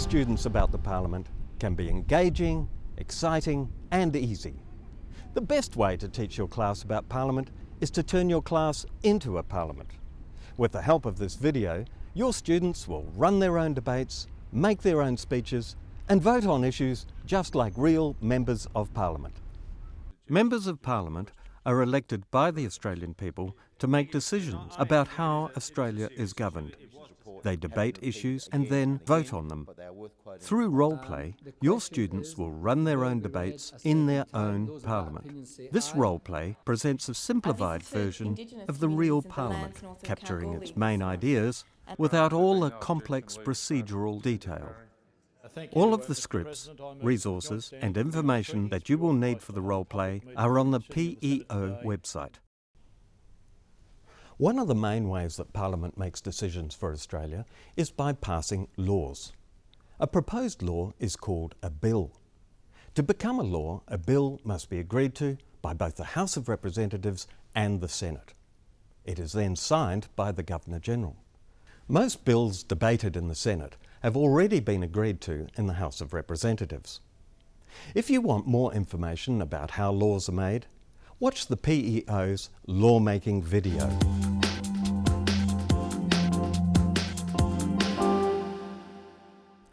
students about the Parliament can be engaging, exciting and easy. The best way to teach your class about Parliament is to turn your class into a Parliament. With the help of this video, your students will run their own debates, make their own speeches and vote on issues just like real members of Parliament. Members of Parliament are elected by the Australian people to make decisions about how Australia is governed. They debate issues and then vote on them. Through role play, your students will run their own debates in their own parliament. This role play presents a simplified version of the real parliament, capturing its main ideas without all the complex procedural detail. All of the scripts, resources and information that you will need for the role play are on the PEO website. One of the main ways that Parliament makes decisions for Australia is by passing laws. A proposed law is called a bill. To become a law, a bill must be agreed to by both the House of Representatives and the Senate. It is then signed by the Governor-General. Most bills debated in the Senate have already been agreed to in the House of Representatives. If you want more information about how laws are made, watch the PEO's lawmaking video.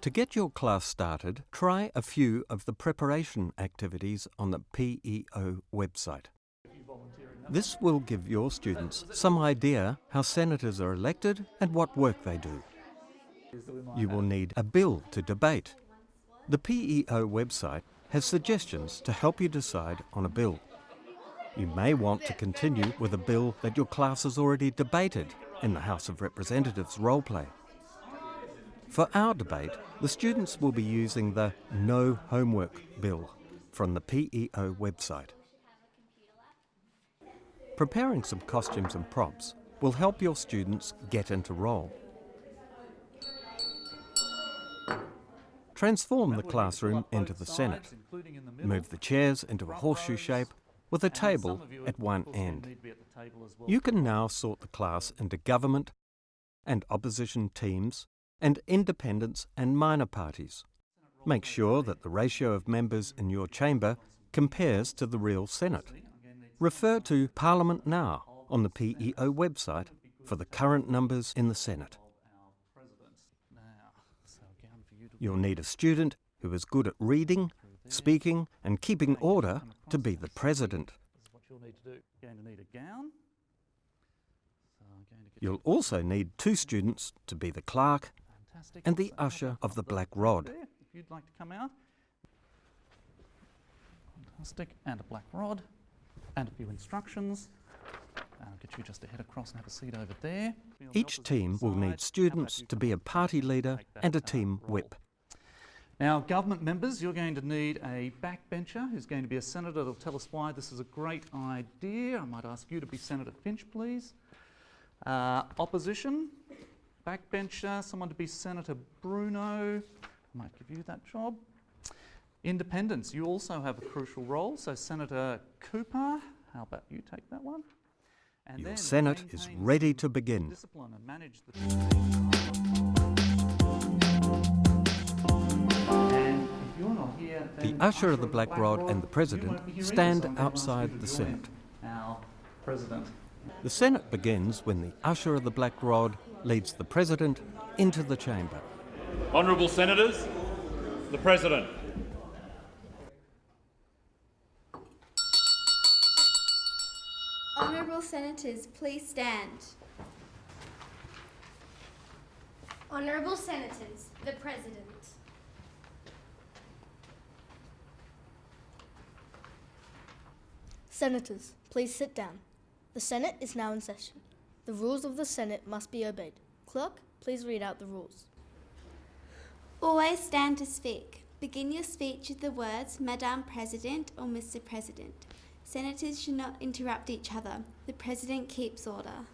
To get your class started, try a few of the preparation activities on the PEO website. This will give your students some idea how senators are elected and what work they do. You will need a bill to debate. The PEO website has suggestions to help you decide on a bill. You may want to continue with a bill that your class has already debated in the House of Representatives role play. For our debate, the students will be using the No Homework Bill from the PEO website. Preparing some costumes and props will help your students get into role. Transform the classroom into the Senate. Move the chairs into a horseshoe shape with a table at one end. You can now sort the class into government and opposition teams and independents and minor parties. Make sure that the ratio of members in your chamber compares to the real Senate. Refer to Parliament Now on the PEO website for the current numbers in the Senate. You'll need a student who is good at reading, speaking and keeping order to be the president. You'll also need two students to be the clerk and the usher of the black rod. If you'd like to come out. Fantastic. And a black rod. And a few instructions. I'll get you just to head across and have a seat over there. Each team will need students to be a party leader and a uh, team whip. Now, government members, you're going to need a backbencher who's going to be a senator that'll tell us why this is a great idea. I might ask you to be Senator Finch, please. Uh, opposition, backbencher, someone to be Senator Bruno. I might give you that job. Independents, you also have a crucial role. So Senator Cooper, how about you take that one? And Your Senate is ready to begin. The usher of the Black Rod and the President stand outside the Senate. The Senate begins when the usher of the Black Rod leads the President into the chamber. Honourable Senators, the President. Honourable Senators, please stand. Honourable Senators, the President. Senators, please sit down. The Senate is now in session. The rules of the Senate must be obeyed. Clerk, please read out the rules. Always stand to speak. Begin your speech with the words Madam President or Mr. President. Senators should not interrupt each other. The President keeps order.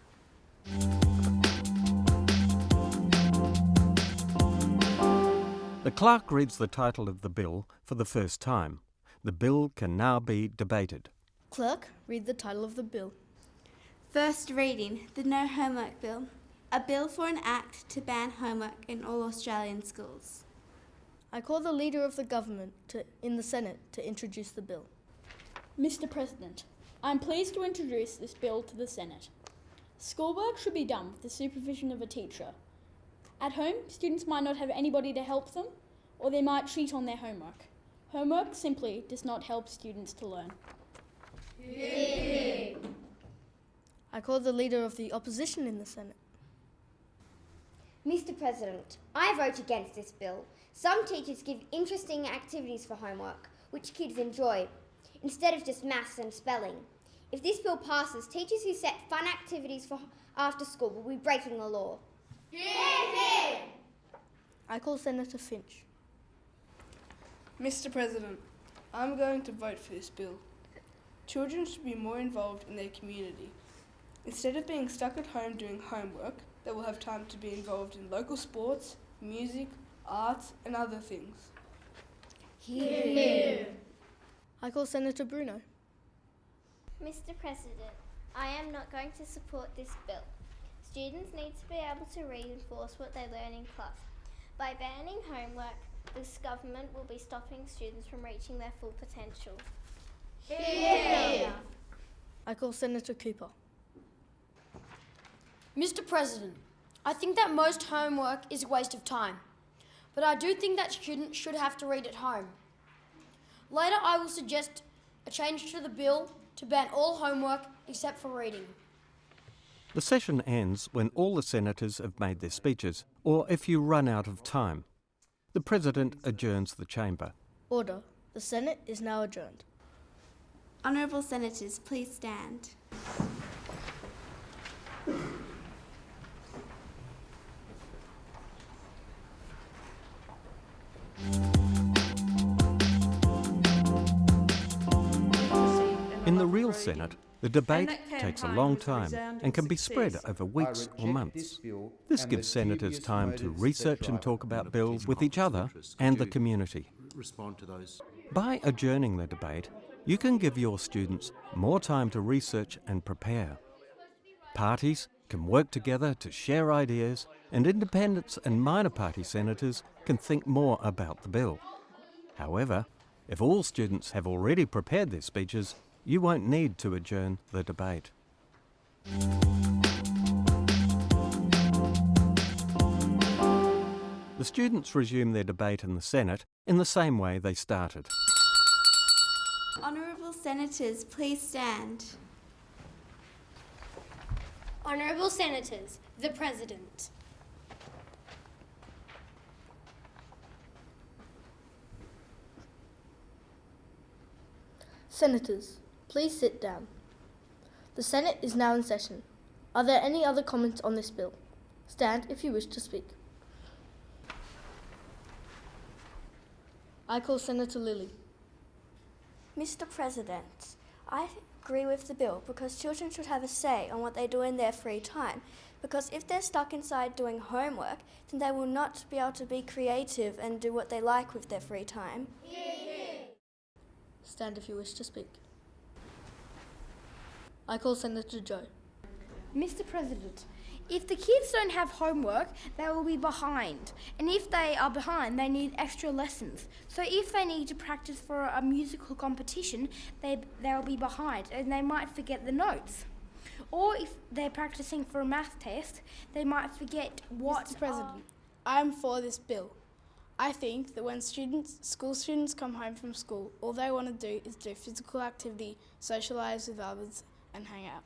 The clerk reads the title of the bill for the first time. The bill can now be debated. Clerk, read the title of the bill. First reading, the No Homework Bill. A bill for an act to ban homework in all Australian schools. I call the Leader of the Government to, in the Senate to introduce the bill. Mr. President, I am pleased to introduce this bill to the Senate. Schoolwork should be done with the supervision of a teacher. At home, students might not have anybody to help them, or they might cheat on their homework. Homework simply does not help students to learn. I call the Leader of the Opposition in the Senate. Mr. President, I vote against this bill. Some teachers give interesting activities for homework, which kids enjoy, instead of just maths and spelling. If this bill passes, teachers who set fun activities for after school will be breaking the law. I call Senator Finch. Mr. President, I'm going to vote for this bill. Children should be more involved in their community. Instead of being stuck at home doing homework, they will have time to be involved in local sports, music, arts, and other things. I call Senator Bruno. Mr. President, I am not going to support this bill. Students need to be able to reinforce what they learn in class. By banning homework, this government will be stopping students from reaching their full potential. I call Senator Cooper. Mr. President, I think that most homework is a waste of time, but I do think that students should have to read at home. Later, I will suggest a change to the bill to ban all homework except for reading. The session ends when all the senators have made their speeches, or if you run out of time. The President adjourns the chamber. Order. The Senate is now adjourned. Honourable Senators, please stand. In the real Senate, the debate takes a long time and can be spread over weeks or months. This gives senators time to research and talk about bills with each other and the community. respond to those. By adjourning the debate, you can give your students more time to research and prepare. Parties can work together to share ideas, and independents and minor party senators can think more about the bill. However, if all students have already prepared their speeches, you won't need to adjourn the debate. The students resume their debate in the Senate in the same way they started. Honourable Senators, please stand. Honourable Senators, the President. Senators, please sit down. The Senate is now in session. Are there any other comments on this bill? Stand if you wish to speak. I call Senator Lilly. Mr. President, I agree with the bill because children should have a say on what they do in their free time. Because if they're stuck inside doing homework, then they will not be able to be creative and do what they like with their free time. Stand if you wish to speak. I call Senator Joe. Mr. President, if the kids don't have homework, they will be behind. And if they are behind, they need extra lessons. So if they need to practice for a musical competition, they, they'll be behind and they might forget the notes. Or if they're practicing for a math test, they might forget what. Mr. President, I am for this bill. I think that when students, school students come home from school, all they want to do is do physical activity, socialise with others, and hang out.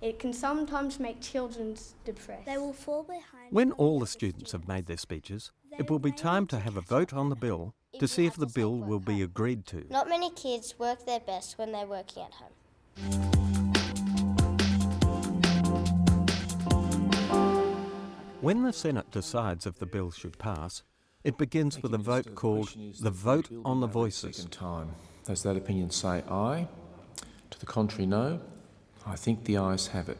It can sometimes make children depressed. They will fall behind. When all the students have made their speeches, it will be time to have a vote on the bill to see if the bill will be agreed to. Not many kids work their best when they're working at home. When the Senate decides if the bill should pass, it begins with a vote called the vote on the voices. Second time. Does that opinion say aye? To the contrary, no? I think the ayes have it.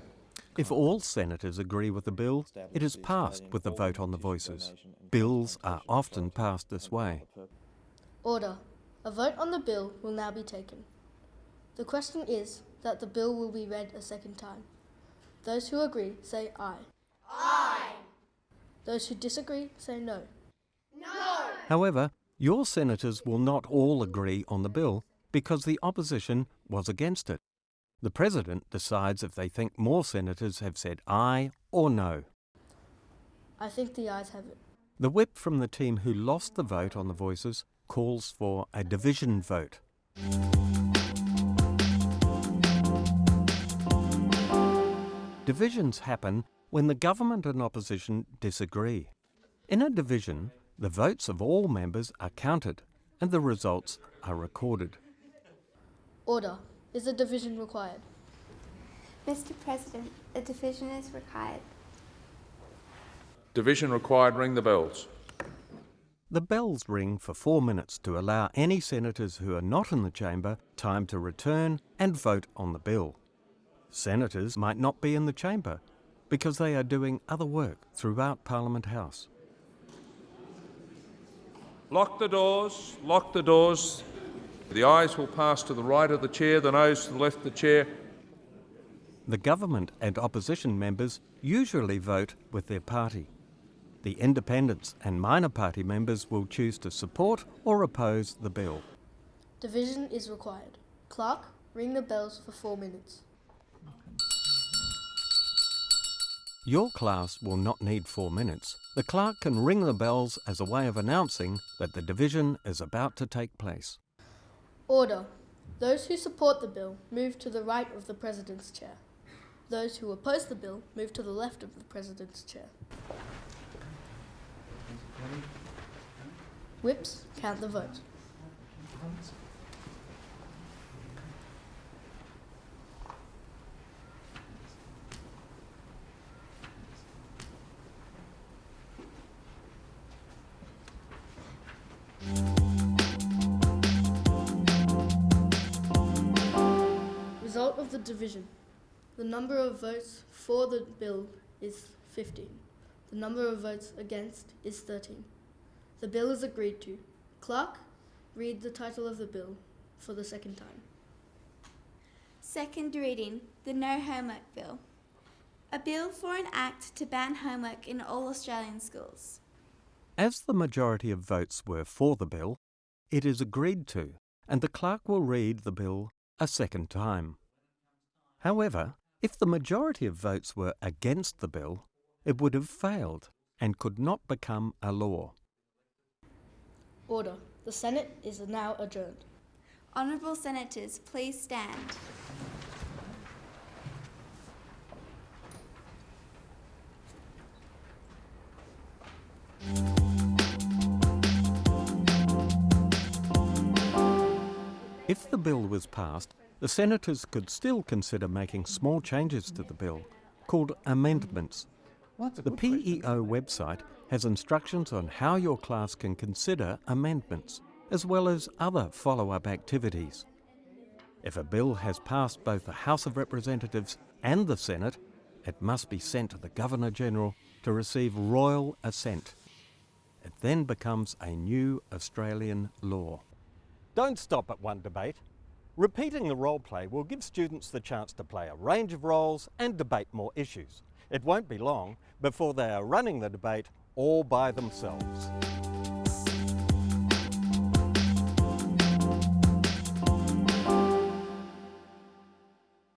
If all senators agree with the bill, it is passed with the vote on the voices. Bills are often passed this way. Order. A vote on the bill will now be taken. The question is that the bill will be read a second time. Those who agree say aye. Aye. Those who disagree say no. no. However, Your senators will not all agree on the bill because the opposition was against it. The President decides if they think more senators have said aye or no. I think the ayes have it. The whip from the team who lost the vote on the voices calls for a division vote. Divisions happen when the government and opposition disagree. In a division, the votes of all members are counted and the results are recorded. Order. Is a division required? Mr. President, a division is required. Division required. Ring the bells. The bells ring for four minutes to allow any senators who are not in the chamber time to return and vote on the bill. Senators might not be in the chamber because they are doing other work throughout Parliament House. Lock the doors. Lock the doors. The ayes will pass to the right of the chair, the noes to the left of the chair. The government and opposition members usually vote with their party. The independents and minor party members will choose to support or oppose the bill. Division is required. Clerk, ring the bells for four minutes. Your class will not need four minutes. The clerk can ring the bells as a way of announcing that the division is about to take place. Order. Those who support the bill move to the right of the President's chair. Those who oppose the bill move to the left of the President's chair. Whips, count the vote. Division. The number of votes for the bill is 15. The number of votes against is 13. The bill is agreed to. Clerk, read the title of the bill for the second time. Second reading the No Homework Bill. A bill for an act to ban homework in all Australian schools. As the majority of votes were for the bill, it is agreed to, and the clerk will read the bill a second time. However, if the majority of votes were against the bill, it would have failed and could not become a law. Order. The Senate is now adjourned. Honourable Senators, please stand. If the bill was passed, the senators could still consider making small changes to the bill, called amendments. The PEO website has instructions on how your class can consider amendments, as well as other follow up activities. If a bill has passed both the House of Representatives and the Senate, it must be sent to the Governor General to receive royal assent. It then becomes a new Australian law. Don't stop at one debate. Repeating the role play will give students the chance to play a range of roles and debate more issues. It won't be long before they are running the debate all by themselves.